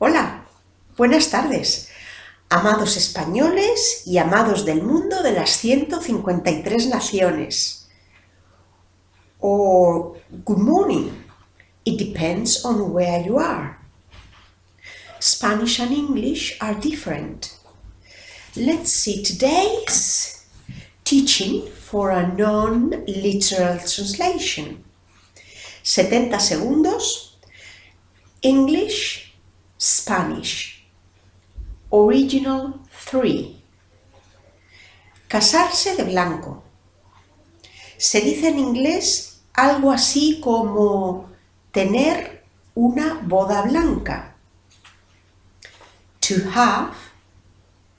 Hola, buenas tardes, amados españoles y amados del mundo de las 153 naciones. Or good morning, it depends on where you are. Spanish and English are different. Let's see today's teaching for a non-literal translation. 70 segundos, English, Spanish. Original 3. Casarse de blanco. Se dice en inglés algo así como tener una boda blanca. To have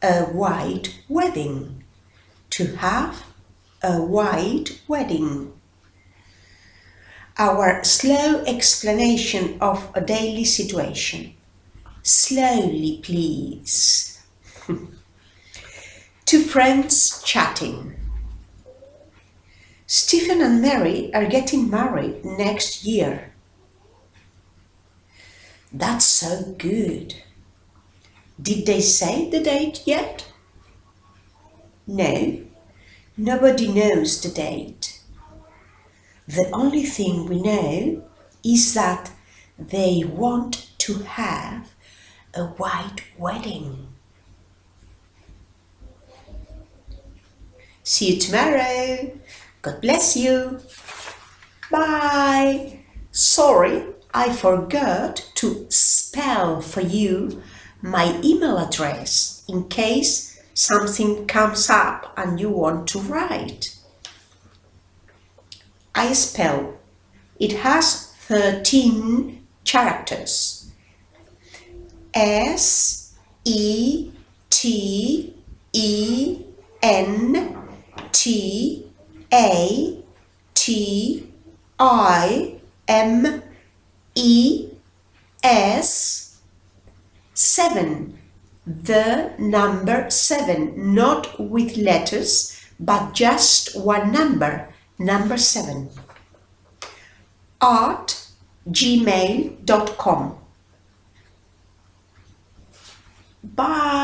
a white wedding. To have a white wedding. Our slow explanation of a daily situation. Slowly, please. Two friends chatting. Stephen and Mary are getting married next year. That's so good. Did they say the date yet? No, nobody knows the date. The only thing we know is that they want to have a white wedding. See you tomorrow. God bless you. Bye. Sorry, I forgot to spell for you my email address in case something comes up and you want to write. I spell. It has 13 characters. S E T E N T A T I M E S 7 the number 7 not with letters but just one number number 7 at gmail.com Bye.